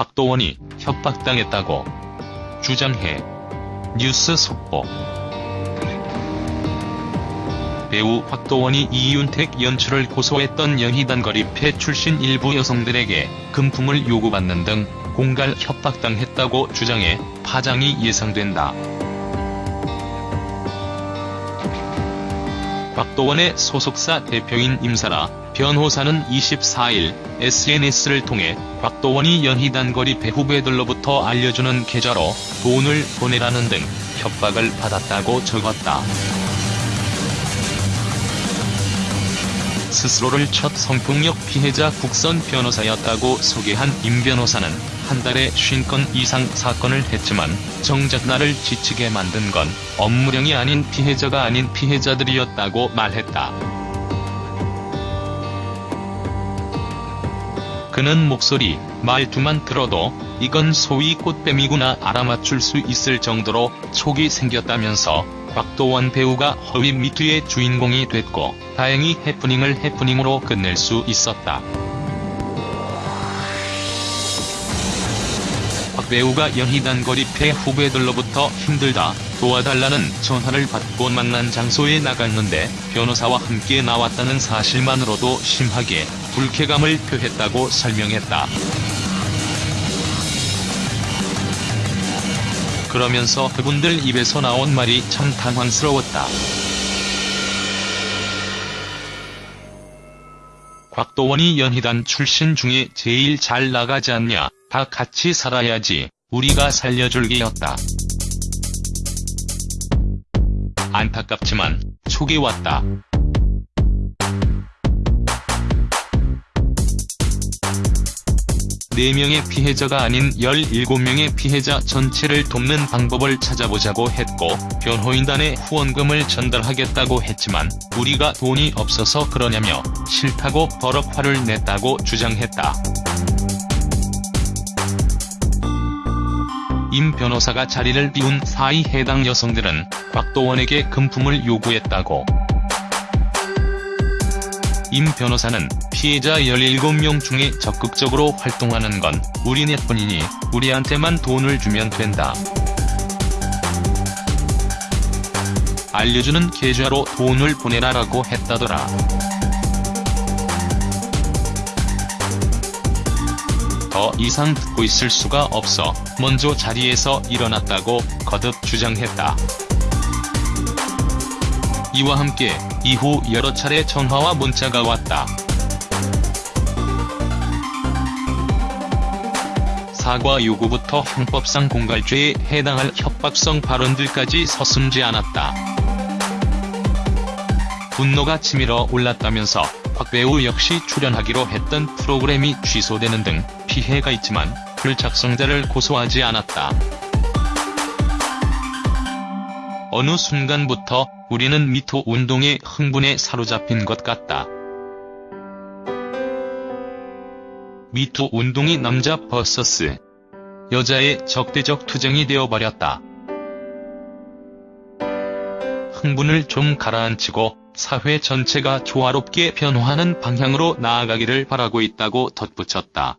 곽도원이 협박당했다고 주장해 뉴스 속보 배우 곽도원이 이윤택 연출을 고소했던 연희단 거리패 출신 일부 여성들에게 금품을 요구받는 등 공갈 협박당했다고 주장해 파장이 예상된다. 곽도원의 소속사 대표인 임사라 변호사는 24일 SNS를 통해 곽도원이 연희단거리 배후배들로부터 알려주는 계좌로 돈을 보내라는 등 협박을 받았다고 적었다. 스스로를 첫 성폭력 피해자 국선 변호사였다고 소개한 임 변호사는 한 달에 50건 이상 사건을 했지만 정작 나를 지치게 만든 건 업무량이 아닌 피해자가 아닌 피해자들이었다고 말했다. 그는 목소리, 말투만 들어도 이건 소위 꽃뱀이구나 알아맞출 수 있을 정도로 촉이 생겼다면서 곽도원 배우가 허위 미투의 주인공이 됐고 다행히 해프닝을 해프닝으로 끝낼 수 있었다. 배우가 연희단 거리 패 후배들로부터 힘들다 도와달라는 전화를 받고 만난 장소에 나갔는데 변호사와 함께 나왔다는 사실만으로도 심하게 불쾌감을 표했다고 설명했다. 그러면서 그분들 입에서 나온 말이 참 당황스러웠다. 곽도원이 연희단 출신 중에 제일 잘 나가지 않냐, 다 같이 살아야지, 우리가 살려줄 게였다. 안타깝지만, 촉이 왔다. 4명의 피해자가 아닌 17명의 피해자 전체를 돕는 방법을 찾아보자고 했고 변호인단에 후원금을 전달하겠다고 했지만 우리가 돈이 없어서 그러냐며 싫다고 버럭 화를 냈다고 주장했다. 임 변호사가 자리를 비운 사이 해당 여성들은 곽도원에게 금품을 요구했다고 임 변호사는 피해자 17명 중에 적극적으로 활동하는 건 우리 네뿐이니 우리한테만 돈을 주면 된다. 알려주는 계좌로 돈을 보내라라고 했다더라. 더 이상 듣고 있을 수가 없어 먼저 자리에서 일어났다고 거듭 주장했다. 이와 함께 이후 여러 차례 전화와 문자가 왔다. 사과 요구부터 형법상 공갈죄에 해당할 협박성 발언들까지 서슴지 않았다. 분노가 치밀어 올랐다면서 곽 배우 역시 출연하기로 했던 프로그램이 취소되는 등 피해가 있지만 글 작성자를 고소하지 않았다. 어느 순간부터 우리는 미투 운동의 흥분에 사로잡힌 것 같다. 미투 운동이 남자 vs 여자의 적대적 투쟁이 되어버렸다. 흥분을 좀 가라앉히고 사회 전체가 조화롭게 변화하는 방향으로 나아가기를 바라고 있다고 덧붙였다.